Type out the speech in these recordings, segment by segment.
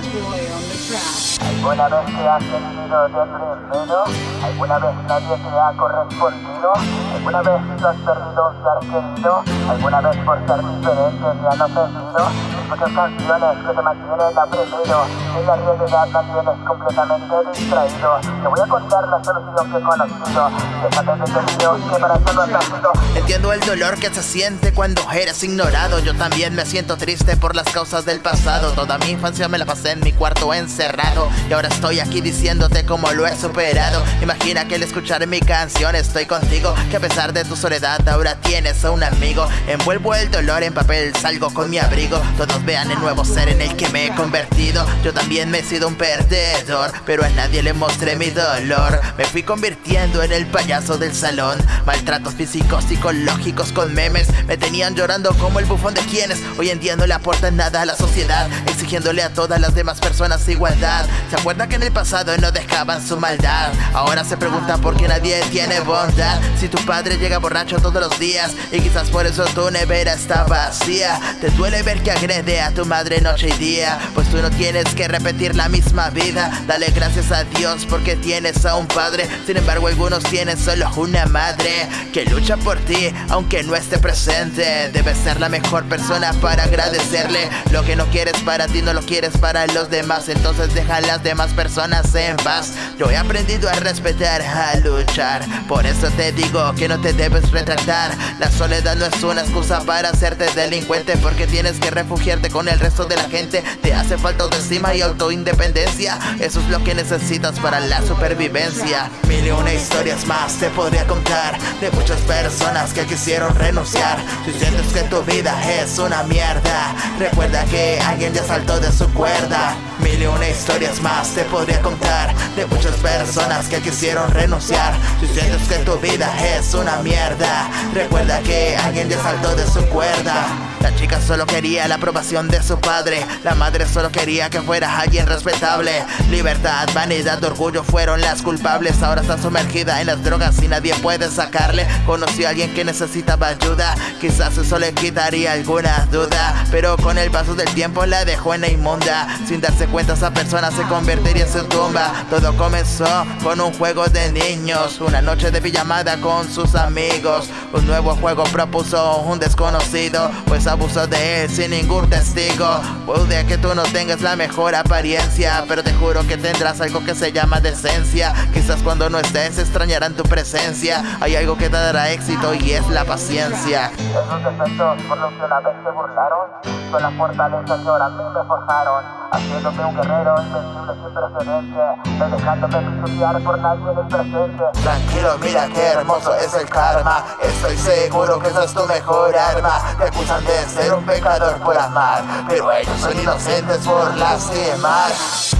¿Alguna vez te has sentido deprimido? ¿Alguna vez nadie te ha correspondido? ¿Alguna vez has perdido un ser querido? ¿Alguna vez por ser diferente te han ofendido? Muchas canciones que te mantienen oprimido En la realidad mantienes completamente distraído. Te voy a contar la solución que he conocido. Déjate de Dios que para nacido Entiendo el dolor que se siente cuando eres ignorado. Yo también me siento triste por las causas del pasado. Toda mi infancia me la pasé en mi cuarto encerrado. Y ahora estoy aquí diciéndote cómo lo he superado. Imagina que al escuchar mi canción estoy contigo. Que a pesar de tu soledad ahora tienes a un amigo. Envuelvo el dolor en papel, salgo con mi abrigo Vean el nuevo ser en el que me he convertido. Yo también me he sido un perdedor Pero a nadie le mostré mi dolor. Me fui convirtiendo en el payaso del salón. Maltratos físicos, psicológicos con memes. Me tenían llorando como el bufón de quienes. Hoy en día no le aportan nada a la sociedad Exigiéndole a todas las demás personas igualdad. ¿Se acuerda que en el pasado no dejaban su maldad? Ahora se pregunta por qué nadie tiene bondad. Si tu padre llega borracho todos los días Y quizás por eso tu nevera está vacía. Te duele ver que agrede a tu madre noche y día. Pues tú no tienes que repetir la misma vida. Dale gracias a Dios porque tienes a un padre. Sin embargo algunos tienen solo una madre Que lucha por ti aunque no esté presente. Debes ser la mejor persona para agradecerle. Lo que no quieres para ti no lo quieres para los demás. Entonces deja a las demás personas en paz. Yo he aprendido a respetar, a luchar. Por eso te digo que no te debes retratar La soledad no es una excusa para hacerte delincuente Porque tienes que refugiarte con el resto de la gente. Te hace falta autoestima y autoindependencia. Eso es lo que necesitas para la supervivencia. Mil y una historias más te podría contar De muchas personas que quisieron renunciar. Si sientes que tu vida es una mierda Recuerda que alguien ya saltó de su cuerda. Mil y una historias más te podría contar De muchas personas que quisieron renunciar. Si sientes que tu vida es una mierda Recuerda que alguien ya saltó de su cuerda solo quería la aprobación de su padre. La madre solo quería que fuera alguien respetable. Libertad, vanidad, orgullo fueron las culpables. Ahora está sumergida en las drogas y nadie puede sacarle. Conoció a alguien que necesitaba ayuda. Quizás eso le quitaría alguna duda. Pero con el paso del tiempo la dejó en la inmunda. Sin darse cuenta esa persona se convertiría en su tumba. Todo comenzó con un juego de niños. Una noche de pijamada con sus amigos. Un nuevo juego propuso un desconocido Pues abusó de él sin ningún testigo Puede que tú no tengas la mejor apariencia Pero te juro que tendrás algo que se llama decencia. Quizás cuando no estés extrañarán tu presencia. Hay algo que te dará éxito y es la paciencia. Esos defectos por los que una vez se burlaron Son las fortalezas que a mí me forjaron. Haciéndome un guerrero invencible sin precedente No dejándome pisotear por nadie en presente. Tranquilo, mira qué hermoso es el karma. Estoy seguro que esa es tu mejor arma. Te acusan de ser un pecador por amar Pero ellos son inocentes por lastimar.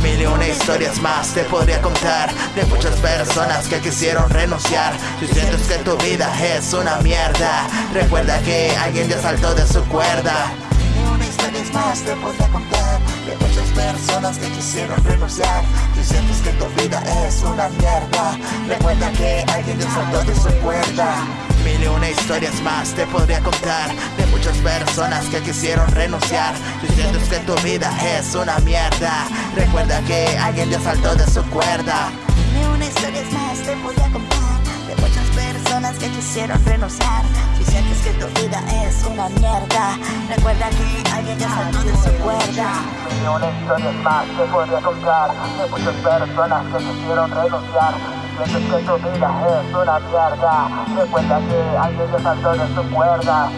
Mil y una historias más te podría contar De muchas personas que quisieron renunciar. Si sientes que tu vida es una mierda. Recuerda que alguien ya saltó de su cuerda Historias más te podría contar De muchas personas que quisieron renunciar. Si sientes que tu vida es una mierda. Recuerda que alguien ya saltó de su cuerda. Mil y una historias más te podría contar De muchas personas que quisieron renunciar. Si sientes que tu vida es una mierda. Recuerda que alguien ya saltó de su cuerda. Mil y una historias más te podría contar De muchas personas que quisieron renunciar Si sientes que tu vida es una mierda. Recuerda que alguien ya saltó de su cuerda. Mil y una historias más te podría contar. De muchas personas que quisieron renunciar. Si sientes que tu vida es una mierda. Recuerda que alguien ya saltó de su cuerda